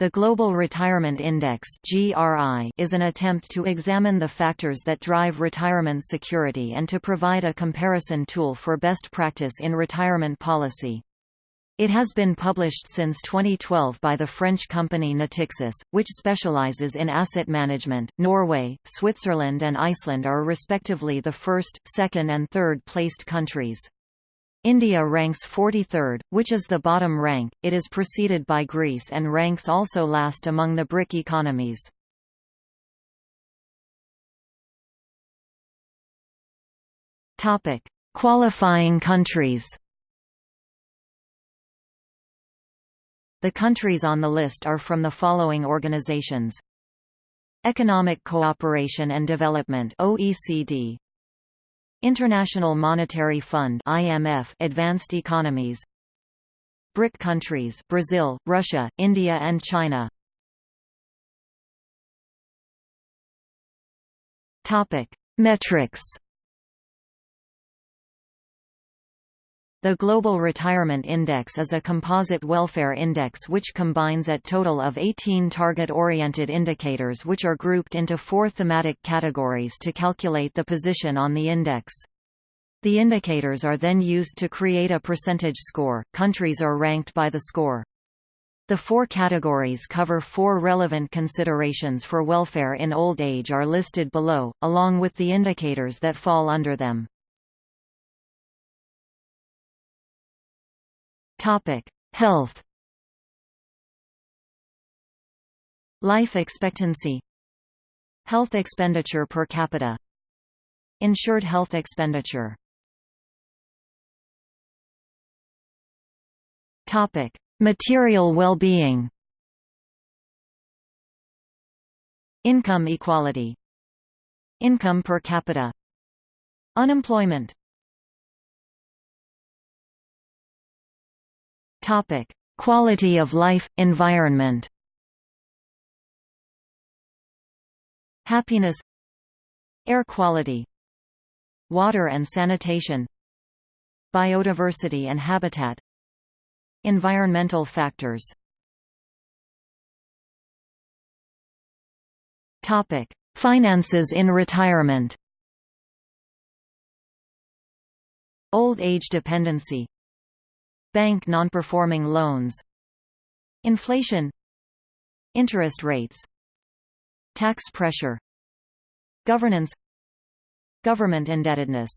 The Global Retirement Index is an attempt to examine the factors that drive retirement security and to provide a comparison tool for best practice in retirement policy. It has been published since 2012 by the French company Natixis, which specializes in asset management. Norway, Switzerland and Iceland are respectively the first, second and third placed countries. India ranks 43rd, which is the bottom rank, it is preceded by Greece and ranks also last among the BRIC economies. Qualifying countries. The countries on the list are from the following organizations. Economic Cooperation and Development OECD International Monetary Fund IMF Advanced Economies. BRIC countries Brazil, Russia, India and China. Topic. Metrics The Global Retirement Index is a composite welfare index which combines a total of 18 target-oriented indicators which are grouped into four thematic categories to calculate the position on the index. The indicators are then used to create a percentage score, countries are ranked by the score. The four categories cover four relevant considerations for welfare in old age are listed below, along with the indicators that fall under them. Topic: Health. Life expectancy. Health expenditure per capita. Insured health expenditure. Topic: Material well-being. Income equality. Income per capita. Unemployment Topic: Quality of life, environment. Happiness Air quality Water and sanitation Biodiversity and habitat Environmental factors Topic: Finances in retirement. Old age dependency Bank non-performing loans. Inflation. Interest rates. Tax pressure. Governance. Government indebtedness